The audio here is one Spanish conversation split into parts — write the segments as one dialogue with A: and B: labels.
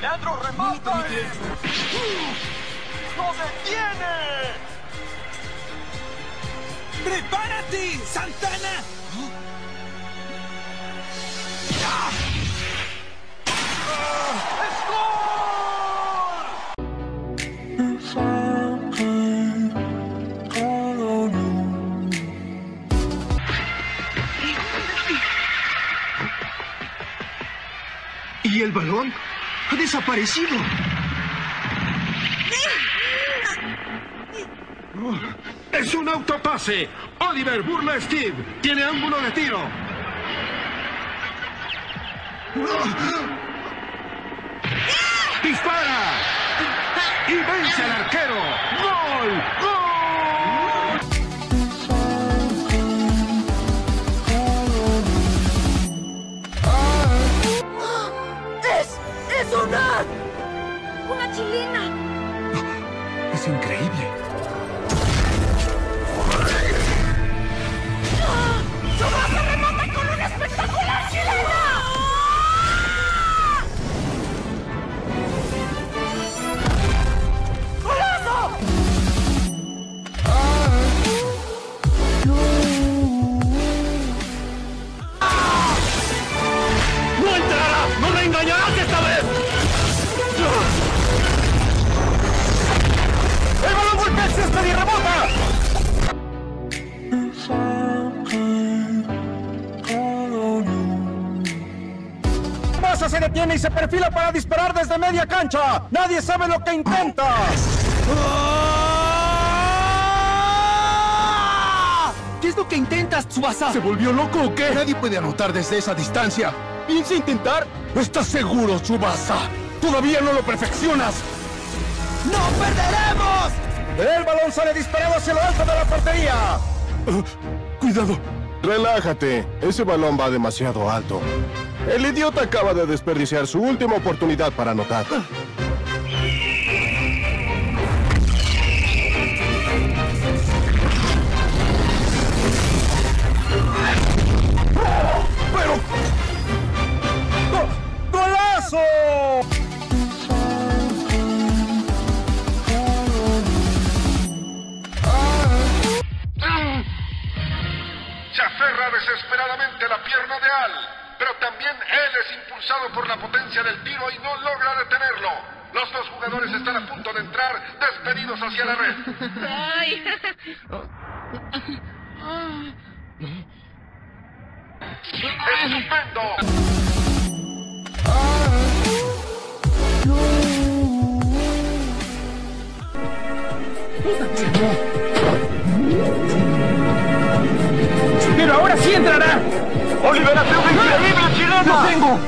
A: ¡Leandro remata! ¡No detiene!
B: ¡Prepárate, Santana!
A: ¡Es
C: ¿Y el balón? ¡Ha desaparecido!
D: Oh, ¡Es un autopase! Oliver burla a Steve. Tiene ángulo de tiro. ¡Dispara! ¡Y vence al arquero! ¡Gol! ¡Gol!
E: Se detiene y se perfila para disparar desde media cancha. Nadie sabe lo que intenta.
B: ¿Qué es lo que intentas, Tsubasa?
E: ¿Se volvió loco o qué? Nadie puede anotar desde esa distancia. ¿Piensa intentar? ¿Estás seguro, Tsubasa? Todavía no lo perfeccionas.
B: ¡No perderemos!
E: El balón sale disparado hacia lo alto de la portería. cuidado.
F: Relájate, ese balón va demasiado alto. El idiota acaba de desperdiciar su última oportunidad para anotar.
E: ¡Pero! ¡Go- ¡Golazo!
D: Aferra desesperadamente la pierna de Al, pero también él es impulsado por la potencia del tiro y no logra detenerlo. Los dos jugadores están a punto de entrar despedidos hacia la red.
G: ¡Ay!
D: ¡Estupendo!
E: Sí entrará!
D: ¡Oliver hace un increíble chileno!
E: ¡Lo tengo!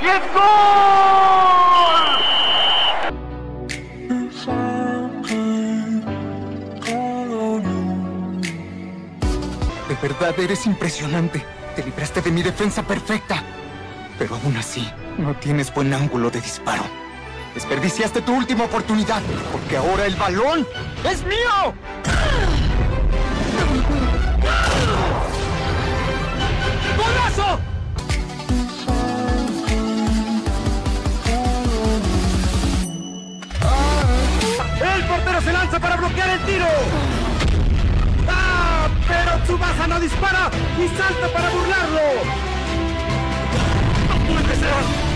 D: ¡Y es gol!
B: De verdad eres impresionante. Te libraste de mi defensa perfecta. Pero aún así, no tienes buen ángulo de disparo. Desperdiciaste tu última oportunidad, porque ahora el balón es mío.
E: El tiro. ¡Ah! Pero Tsubasa no dispara y salta para burlarlo. ¡No puede!